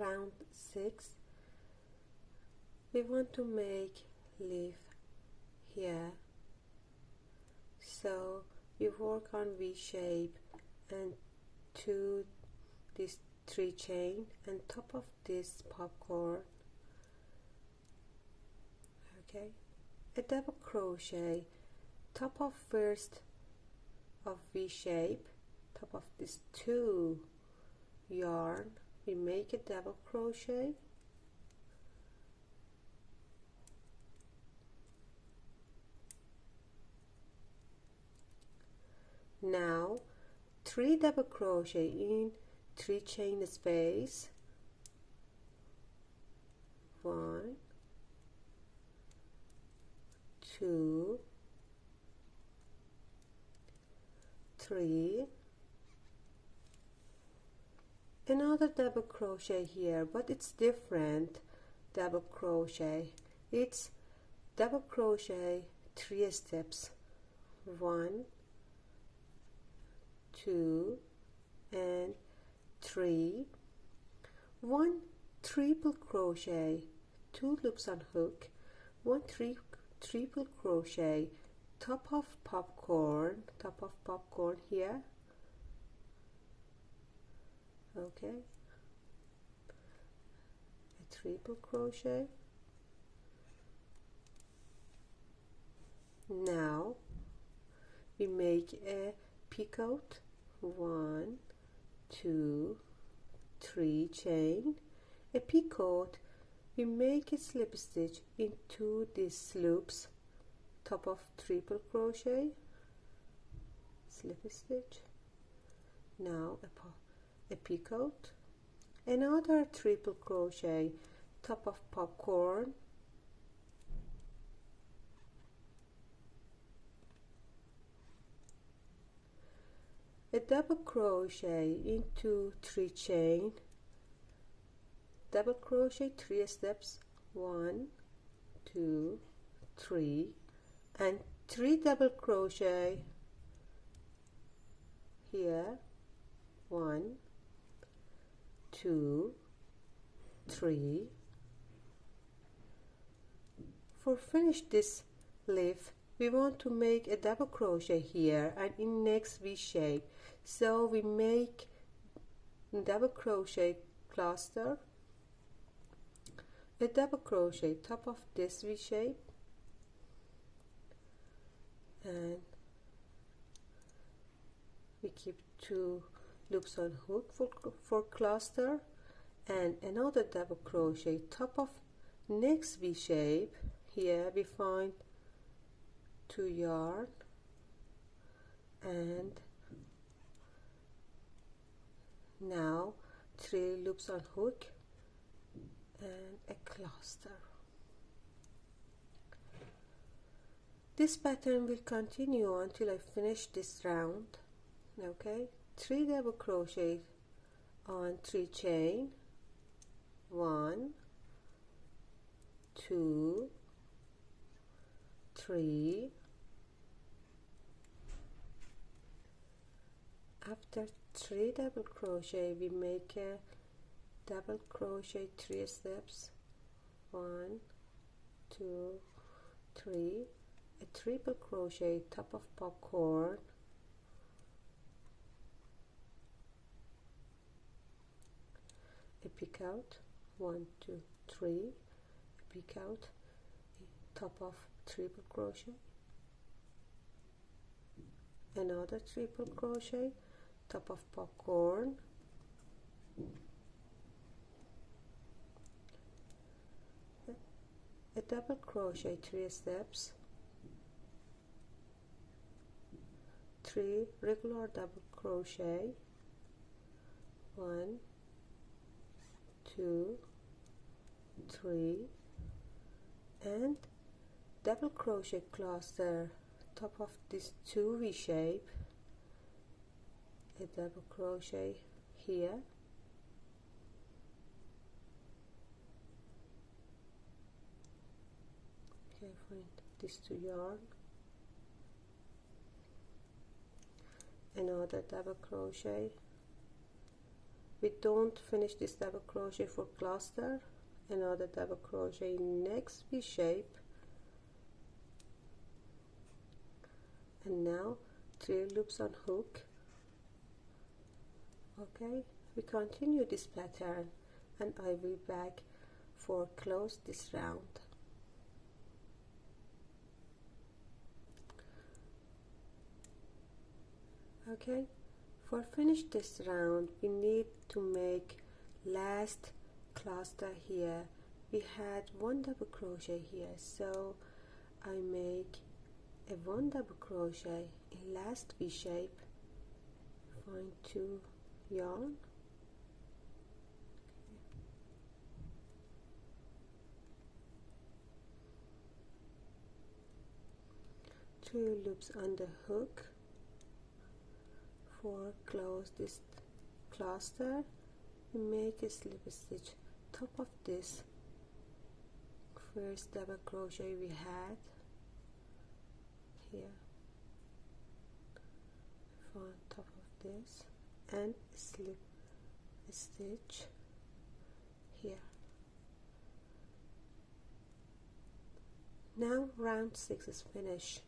round 6 we want to make leaf here. So we work on V shape and to this three chain and top of this popcorn. Okay a double crochet top of first of V shape top of this two yarn we make a double crochet. Now three double crochet in three chain space. One two three another double crochet here but it's different double crochet. It's double crochet three steps. One two and three. One triple crochet two loops on hook. One triple crochet top of popcorn top of popcorn here okay. A triple crochet. Now we make a picot one two three chain. A picot we make a slip stitch into these loops top of triple crochet. Slip stitch. Now a, a picot another triple crochet top of popcorn. A double crochet into three chain. Double crochet three steps. One two three and three double crochet. Here. One two three. For finish this leaf we want to make a double crochet here and in next V shape. So we make double crochet cluster. A double crochet top of this V shape. And we keep two loops on hook for, for cluster and another double crochet top of next V shape. Here we find two yarn and now three loops on hook and a cluster. This pattern will continue until I finish this round okay three double crochet on three chain. One two three. After three double crochet we make a double crochet three steps. One two three. A triple crochet top of popcorn a out. One two three a picot top of triple crochet. Another triple crochet. Top of popcorn. A double crochet three steps. Three regular double crochet. One two three and double crochet cluster top of this two V shape a double crochet here. Okay find this two yarn. Another double crochet we don't finish this double crochet for cluster another double crochet next V shape and now three loops on hook. Okay we continue this pattern and I will be back for close this round. Okay for finish this round we need to make last cluster here. We had one double crochet here so I make a one double crochet in last V shape. Find two yarn. Two loops on the hook for close this cluster make a slip stitch. Top of this first double crochet we had here. On top of this and slip stitch here. Now round 6 is finished